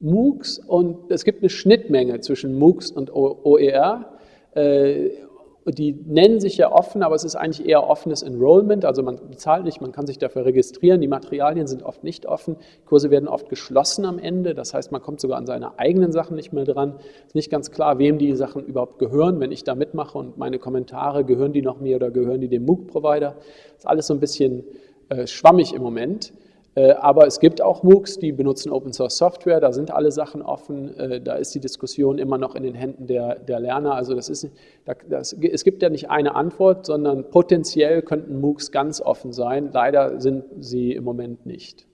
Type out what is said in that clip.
MOOCs und es gibt eine Schnittmenge zwischen MOOCs und OER. Äh, die nennen sich ja offen, aber es ist eigentlich eher offenes Enrollment, also man bezahlt nicht, man kann sich dafür registrieren, die Materialien sind oft nicht offen, Kurse werden oft geschlossen am Ende, das heißt, man kommt sogar an seine eigenen Sachen nicht mehr dran. Es ist nicht ganz klar, wem die Sachen überhaupt gehören, wenn ich da mitmache und meine Kommentare, gehören die noch mir oder gehören die dem MOOC-Provider? Das ist alles so ein bisschen äh, schwammig im Moment. Äh, aber es gibt auch MOOCs, die benutzen Open Source Software, da sind alle Sachen offen, äh, da ist die Diskussion immer noch in den Händen der, der Lerner. Also das ist, das, es gibt ja nicht eine Antwort, sondern potenziell könnten MOOCs ganz offen sein. Leider sind sie im Moment nicht.